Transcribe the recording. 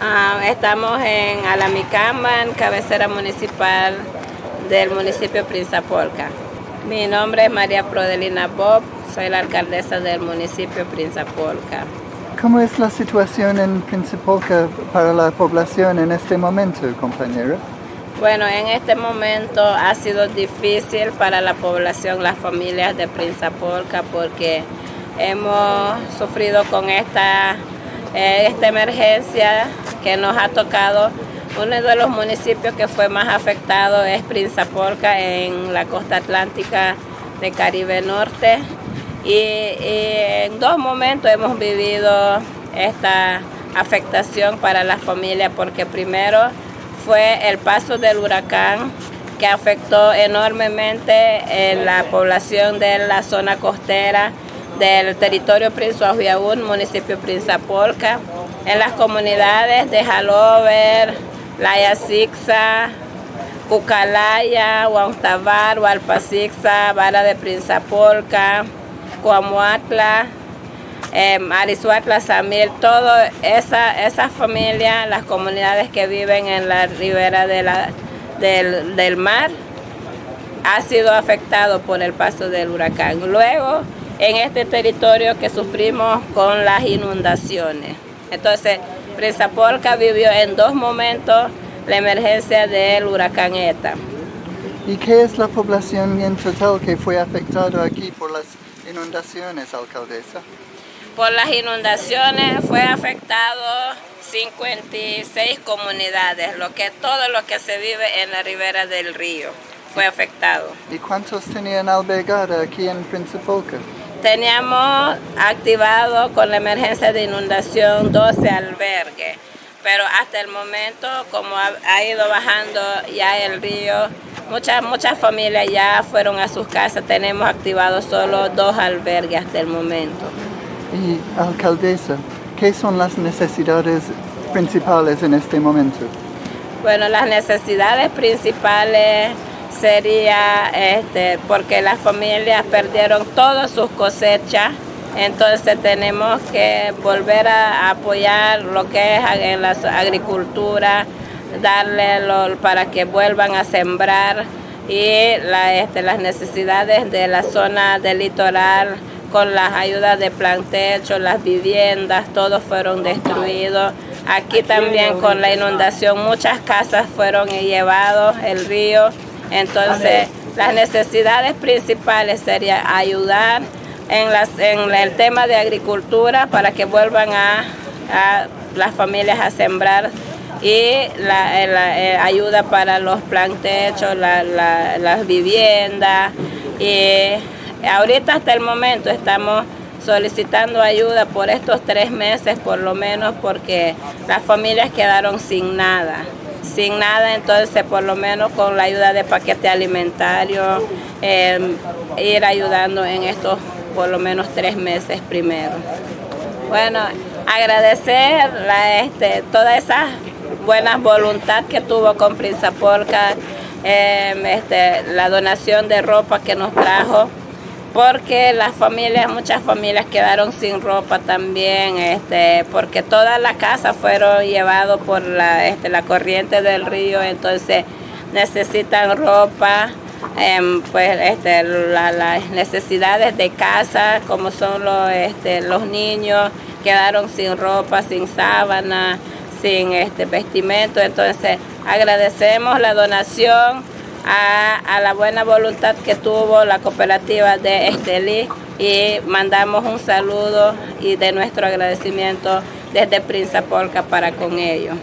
Ah, estamos en Alamicamban, cabecera municipal del municipio Prinzapolca. Mi nombre es María Prodelina Bob, soy la alcaldesa del municipio Prinzapolca. ¿Cómo es la situación en Prinzapolca para la población en este momento, compañera? Bueno, en este momento ha sido difícil para la población, las familias de Prinzapolca, porque hemos sufrido con esta, eh, esta emergencia que nos ha tocado. Uno de los municipios que fue más afectado es Prinzaporca en la costa atlántica de Caribe Norte. Y, en dos momentos hemos vivido esta afectación para la familia porque primero fue el paso del huracán que afectó enormemente en la población de la zona costera del territorio Prince municipio Prinzapolca, en las comunidades de Jalover, Sixa, Cucalaya, Huantabar, Hualpacixa, Vara de Prinzapolca, Coamuatla, eh, Arizuatla, Samil, todas esa, esa familia, las comunidades que viven en la ribera de la, del, del mar, ha sido afectado por el paso del huracán. Luego, en este territorio que sufrimos con las inundaciones. Entonces, Prinzapolca vivió en dos momentos la emergencia del huracán ETA. ¿Y qué es la población en total que fue afectada aquí por las inundaciones, alcaldesa? Por las inundaciones fue afectado 56 comunidades, lo que todo lo que se vive en la ribera del río fue afectado. ¿Y cuántos tenían albergada aquí en Principolca? Teníamos activado con la emergencia de inundación 12 albergues, pero hasta el momento, como ha, ido bajando ya el río, muchas, muchas familias ya fueron a sus casas. Tenemos activado solo dos albergues hasta el momento. Y, alcaldesa, ¿qué son las necesidades principales en este momento? Bueno, las necesidades principales sería este, porque las familias perdieron todas sus cosechas, entonces tenemos que volver a apoyar lo que es en la agricultura, darle para que vuelvan a sembrar y la, este, las necesidades de la zona del litoral con las ayudas de plantecho, las viviendas, todos fueron destruidos. Aquí también con la inundación muchas casas fueron llevados, el río entonces, las necesidades principales sería ayudar en, las, en el tema de agricultura para que vuelvan a, las familias a sembrar y la, eh, ayuda para los plantechos, las viviendas. Y ahorita hasta el momento estamos solicitando ayuda por estos tres meses por lo menos porque las familias quedaron sin nada sin nada, entonces por lo menos con la ayuda de paquete alimentario, em, ir ayudando en estos por lo menos tres meses primero. Bueno, agradecer la, este, toda esa buena voluntad que tuvo con Prinzapolca, em, este, la donación de ropa que nos trajo, porque las familias, muchas familias quedaron sin ropa también, este, porque todas las casas fueron llevadas por la, este, la corriente del río, entonces necesitan ropa, em, pues este, las necesidades de casa, como son los, este, los niños, quedaron sin ropa, sin sábana, sin este, vestimento, entonces agradecemos la donación a, la buena voluntad que tuvo la cooperativa de Estelí y mandamos un saludo y de nuestro agradecimiento desde Prince Polka para con ellos.